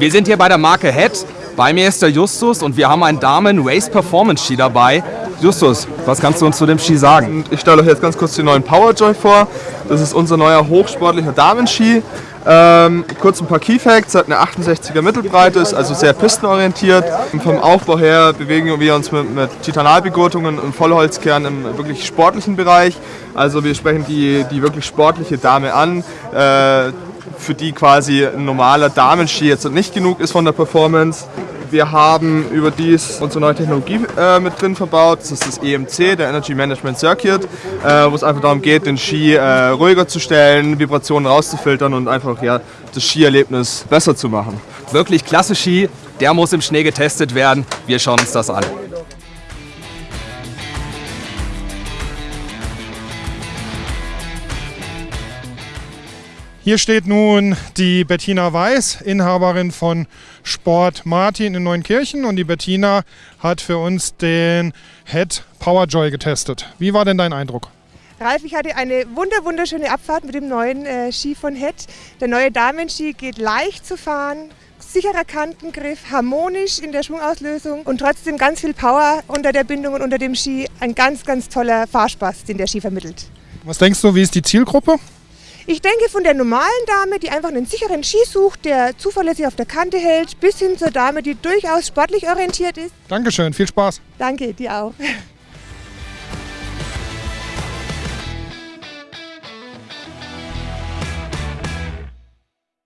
Wir sind hier bei der Marke Head. Bei mir ist der Justus und wir haben einen Damen Race Performance Ski dabei. Justus, was kannst du uns zu dem Ski sagen? Ich stelle euch jetzt ganz kurz den neuen Powerjoy vor. Das ist unser neuer hochsportlicher Damenski. Ähm, kurz ein paar Key Facts, hat eine 68er Mittelbreite, ist also sehr pistenorientiert. Vom Aufbau her bewegen wir uns mit, mit Titanalbegurtungen und Vollholzkern im wirklich sportlichen Bereich. Also wir sprechen die, die wirklich sportliche Dame an. Äh, für die quasi ein normaler Damenski jetzt nicht genug ist von der Performance. Wir haben überdies unsere neue Technologie äh, mit drin verbaut. Das ist das EMC, der Energy Management Circuit, äh, wo es einfach darum geht, den Ski äh, ruhiger zu stellen, Vibrationen rauszufiltern und einfach ja, das Skierlebnis besser zu machen. Wirklich klasse Ski, der muss im Schnee getestet werden. Wir schauen uns das an. Hier steht nun die Bettina Weiß, Inhaberin von Sport Martin in Neunkirchen. Und die Bettina hat für uns den Head Powerjoy getestet. Wie war denn dein Eindruck? Ralf, ich hatte eine wunder wunderschöne Abfahrt mit dem neuen äh, Ski von Head. Der neue Damenski geht leicht zu fahren, sicherer Kantengriff, harmonisch in der Schwungauslösung und trotzdem ganz viel Power unter der Bindung und unter dem Ski. Ein ganz, ganz toller Fahrspaß, den der Ski vermittelt. Was denkst du, wie ist die Zielgruppe? Ich denke von der normalen Dame, die einfach einen sicheren Ski sucht, der zuverlässig auf der Kante hält, bis hin zur Dame, die durchaus sportlich orientiert ist. Dankeschön, viel Spaß. Danke, dir auch.